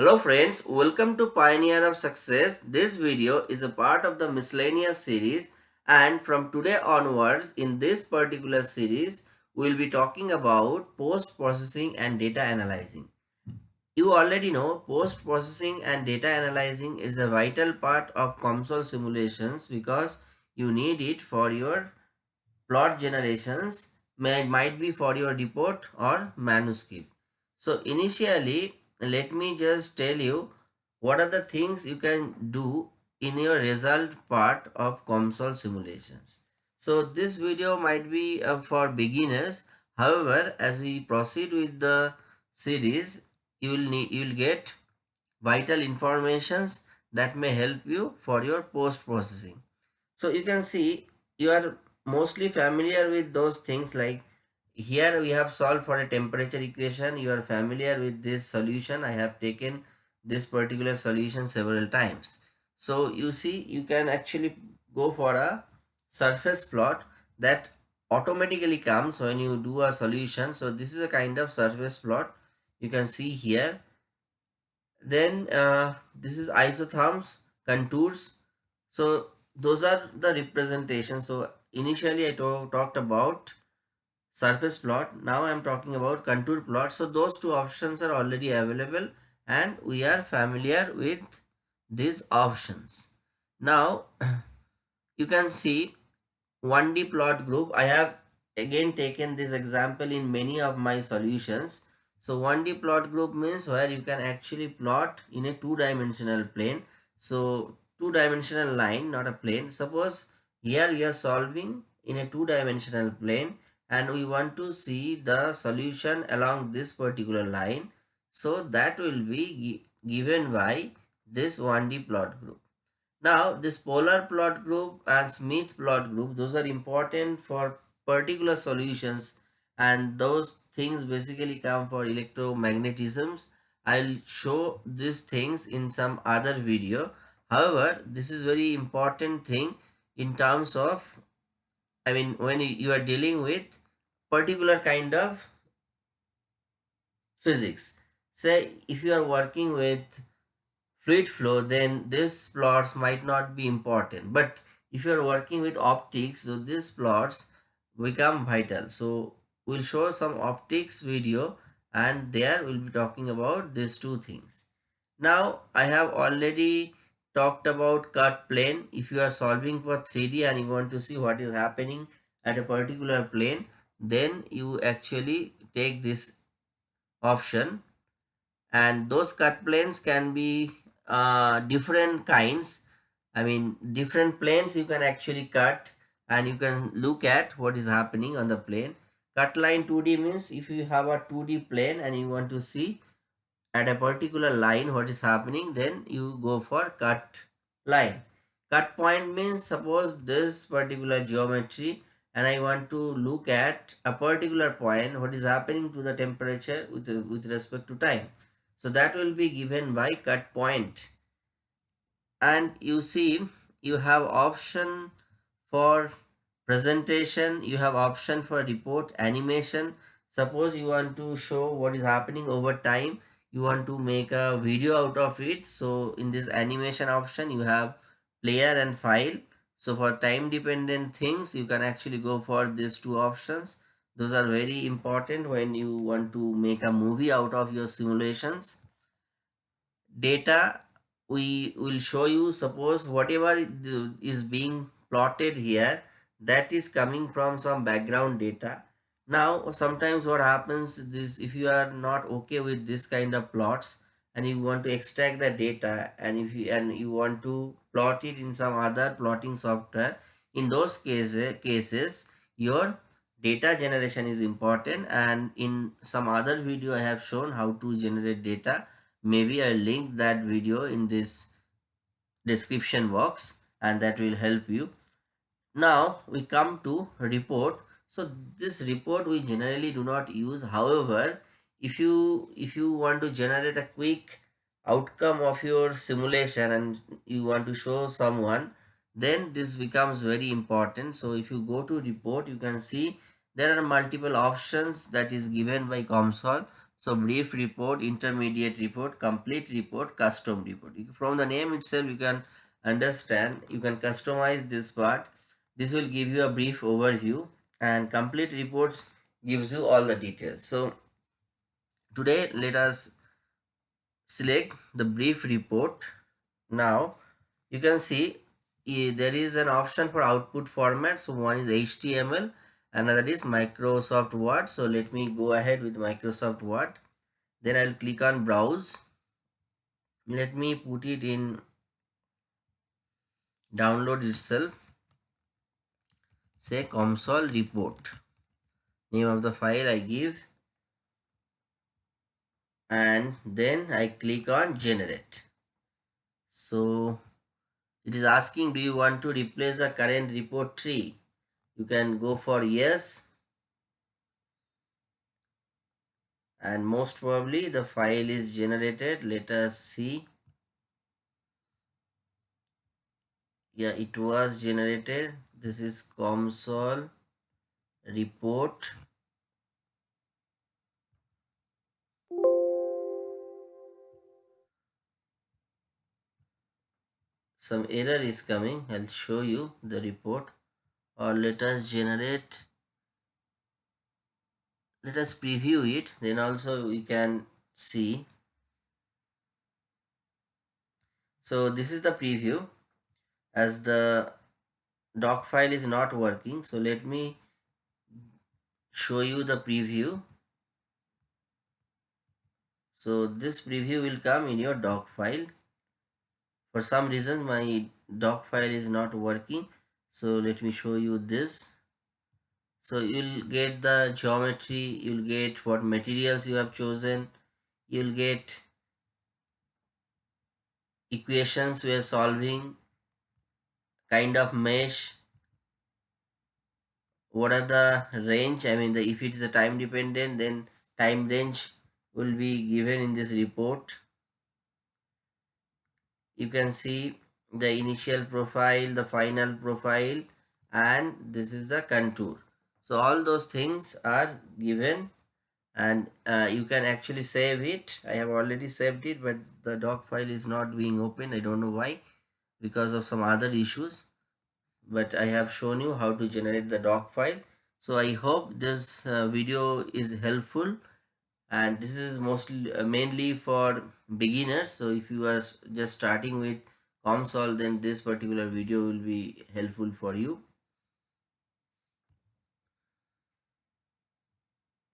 Hello friends, welcome to Pioneer of Success. This video is a part of the miscellaneous series and from today onwards in this particular series we will be talking about post-processing and data analyzing. You already know post-processing and data analyzing is a vital part of COMSOL simulations because you need it for your plot generations, may, might be for your report or manuscript. So initially let me just tell you what are the things you can do in your result part of COMSOL simulations. So this video might be uh, for beginners. However, as we proceed with the series, you will need you will get vital informations that may help you for your post processing. So you can see you are mostly familiar with those things like here we have solved for a temperature equation. You are familiar with this solution. I have taken this particular solution several times. So you see you can actually go for a surface plot that automatically comes when you do a solution. So this is a kind of surface plot. You can see here. Then uh, this is isotherms contours. So those are the representations. So initially i talked about surface plot. Now I am talking about contour plot. So those two options are already available and we are familiar with these options. Now you can see 1D plot group. I have again taken this example in many of my solutions. So 1D plot group means where you can actually plot in a two-dimensional plane. So two-dimensional line, not a plane. Suppose here we are solving in a two-dimensional plane and we want to see the solution along this particular line. So that will be given by this 1D plot group. Now this polar plot group and Smith plot group, those are important for particular solutions and those things basically come for electromagnetisms. I'll show these things in some other video. However, this is very important thing in terms of I mean when you are dealing with particular kind of physics. Say if you are working with fluid flow then these plots might not be important but if you are working with optics so these plots become vital. So we'll show some optics video and there we'll be talking about these two things. Now I have already talked about cut plane. If you are solving for 3D and you want to see what is happening at a particular plane then you actually take this option. And those cut planes can be uh, different kinds. I mean different planes you can actually cut and you can look at what is happening on the plane. Cut line 2d means if you have a 2d plane and you want to see at a particular line what is happening then you go for cut line cut point means suppose this particular geometry and I want to look at a particular point what is happening to the temperature with, with respect to time. So that will be given by cut point. And you see you have option for presentation, you have option for report animation. Suppose you want to show what is happening over time, you want to make a video out of it. So in this animation option you have player and file so for time dependent things, you can actually go for these two options. Those are very important when you want to make a movie out of your simulations. Data, we will show you, suppose whatever is being plotted here, that is coming from some background data. Now, sometimes what happens is if you are not okay with this kind of plots, and you want to extract the data and if you and you want to plot it in some other plotting software in those cases cases your data generation is important and in some other video i have shown how to generate data. Maybe i'll link that video in this description box and that will help you. Now we come to report so this report we generally do not use. However if you if you want to generate a quick outcome of your simulation and you want to show someone then this becomes very important. So if you go to report you can see there are multiple options that is given by COMSOL. So brief report, intermediate report, complete report, custom report. From the name itself, you can understand, you can customize this part. This will give you a brief overview and complete reports gives you all the details. So today let us select the brief report. Now you can see there is an option for output format. So one is HTML another is Microsoft Word. So let me go ahead with Microsoft Word. Then I'll click on browse. Let me put it in download itself. Say COMSOL report. Name of the file I give. And then I click on generate. So it is asking do you want to replace the current report tree you can go for yes and most probably the file is generated let us see yeah it was generated. This is COMSOL report. Some error is coming. I'll show you the report. Or let us generate let us preview it. Then also we can see. So this is the preview as the doc file is not working. So let me show you the preview. So this preview will come in your doc file. For some reason my doc file is not working. So let me show you this. So you'll get the geometry you'll get what materials you have chosen. You'll get equations we are solving kind of mesh. What are the range? I mean the if it is a time dependent then time range will be given in this report. You can see the initial profile the final profile and this is the contour. So all those things are given and uh, you can actually save it. I have already saved it but the doc file is not being opened. I don't know why because of some other issues but i have shown you how to generate the doc file. So i hope this uh, video is helpful and this is mostly uh, mainly for beginners. So if you are just starting with COMSOL then this particular video will be helpful for you